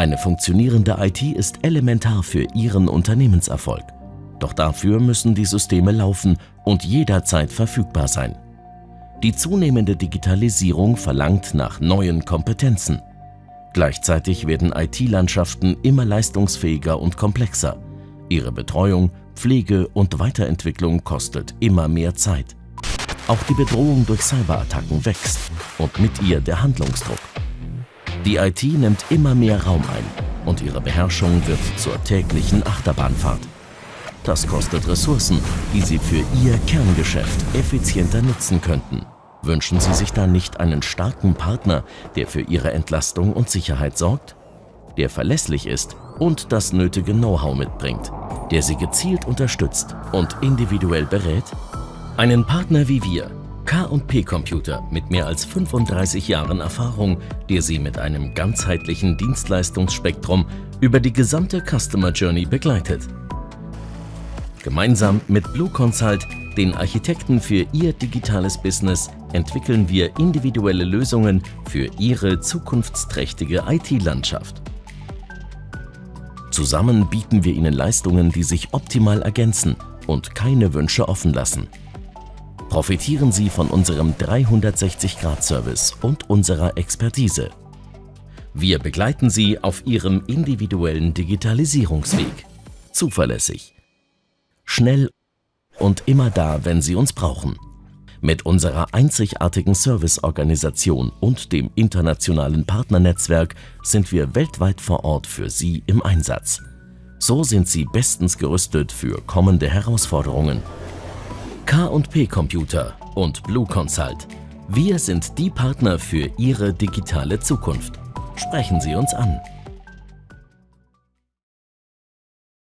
Eine funktionierende IT ist elementar für Ihren Unternehmenserfolg. Doch dafür müssen die Systeme laufen und jederzeit verfügbar sein. Die zunehmende Digitalisierung verlangt nach neuen Kompetenzen. Gleichzeitig werden IT-Landschaften immer leistungsfähiger und komplexer. Ihre Betreuung, Pflege und Weiterentwicklung kostet immer mehr Zeit. Auch die Bedrohung durch Cyberattacken wächst und mit ihr der Handlungsdruck. Die IT nimmt immer mehr Raum ein und ihre Beherrschung wird zur täglichen Achterbahnfahrt. Das kostet Ressourcen, die Sie für Ihr Kerngeschäft effizienter nutzen könnten. Wünschen Sie sich da nicht einen starken Partner, der für Ihre Entlastung und Sicherheit sorgt? Der verlässlich ist und das nötige Know-how mitbringt, der Sie gezielt unterstützt und individuell berät? Einen Partner wie wir, K&P Computer mit mehr als 35 Jahren Erfahrung, der Sie mit einem ganzheitlichen Dienstleistungsspektrum über die gesamte Customer Journey begleitet. Gemeinsam mit Blue Consult, den Architekten für Ihr digitales Business, entwickeln wir individuelle Lösungen für Ihre zukunftsträchtige IT-Landschaft. Zusammen bieten wir Ihnen Leistungen, die sich optimal ergänzen und keine Wünsche offen lassen. Profitieren Sie von unserem 360-Grad-Service und unserer Expertise. Wir begleiten Sie auf Ihrem individuellen Digitalisierungsweg. Zuverlässig, schnell und immer da, wenn Sie uns brauchen. Mit unserer einzigartigen Serviceorganisation und dem internationalen Partnernetzwerk sind wir weltweit vor Ort für Sie im Einsatz. So sind Sie bestens gerüstet für kommende Herausforderungen. K&P Computer und Blue Consult. Wir sind die Partner für Ihre digitale Zukunft. Sprechen Sie uns an.